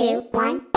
two, one.